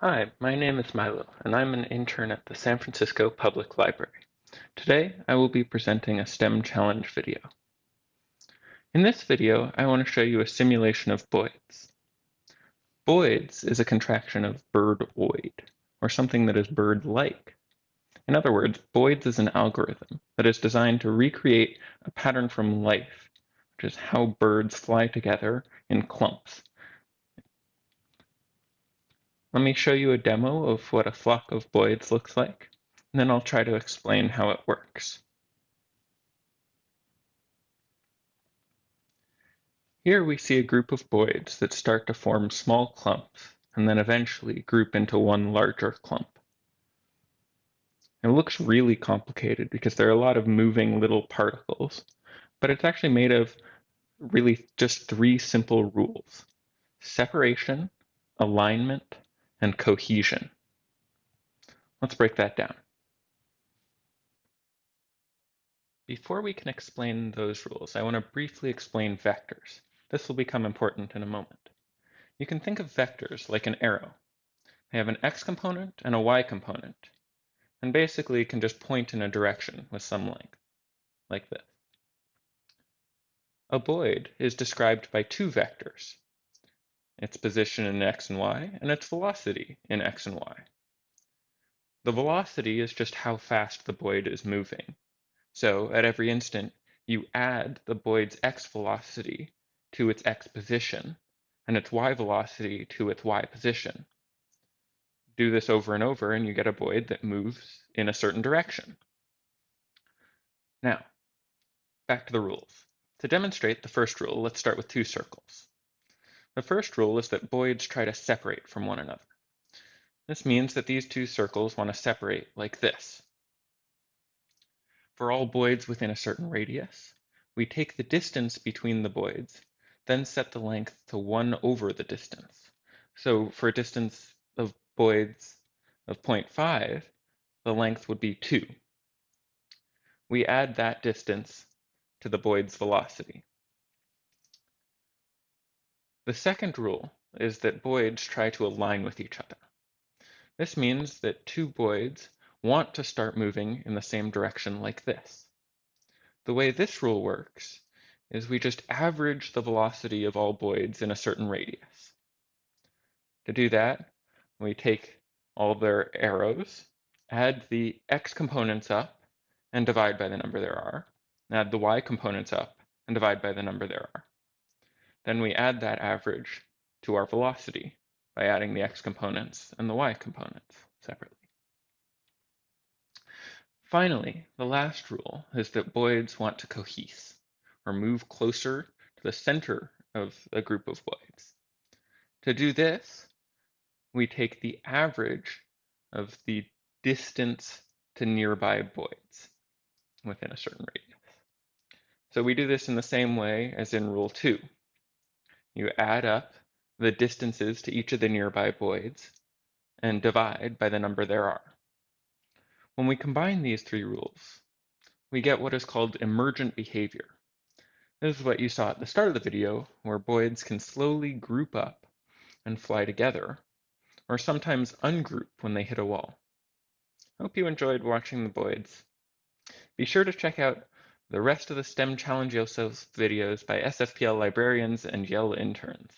Hi, my name is Milo, and I'm an intern at the San Francisco Public Library. Today, I will be presenting a STEM challenge video. In this video, I want to show you a simulation of BOIDS. BOIDS is a contraction of birdoid, or something that is bird-like. In other words, BOIDS is an algorithm that is designed to recreate a pattern from life, which is how birds fly together in clumps let me show you a demo of what a flock of boids looks like, and then I'll try to explain how it works. Here we see a group of boids that start to form small clumps and then eventually group into one larger clump. It looks really complicated because there are a lot of moving little particles, but it's actually made of really just three simple rules. Separation, alignment, and cohesion. Let's break that down. Before we can explain those rules, I want to briefly explain vectors. This will become important in a moment. You can think of vectors like an arrow. They have an x component and a y component, and basically can just point in a direction with some length, like this. A boid is described by two vectors, its position in x and y, and its velocity in x and y. The velocity is just how fast the boid is moving. So at every instant, you add the boid's x velocity to its x position and its y velocity to its y position. Do this over and over and you get a boid that moves in a certain direction. Now, back to the rules. To demonstrate the first rule, let's start with two circles. The first rule is that boids try to separate from one another. This means that these two circles want to separate like this. For all boids within a certain radius, we take the distance between the boids, then set the length to 1 over the distance. So for a distance of boids of 0.5, the length would be 2. We add that distance to the boid's velocity. The second rule is that boids try to align with each other. This means that two boids want to start moving in the same direction like this. The way this rule works is we just average the velocity of all boids in a certain radius. To do that, we take all their arrows, add the x components up, and divide by the number there are, add the y components up, and divide by the number there are. Then we add that average to our velocity by adding the x components and the y components separately. Finally, the last rule is that boids want to cohese, or move closer to the center of a group of boids. To do this, we take the average of the distance to nearby boids within a certain radius. So we do this in the same way as in Rule 2. You add up the distances to each of the nearby boids and divide by the number there are. When we combine these three rules, we get what is called emergent behavior. This is what you saw at the start of the video, where boids can slowly group up and fly together, or sometimes ungroup when they hit a wall. Hope you enjoyed watching the boids. Be sure to check out the rest of the STEM Challenge Yourself videos by SFPL librarians and YEL interns.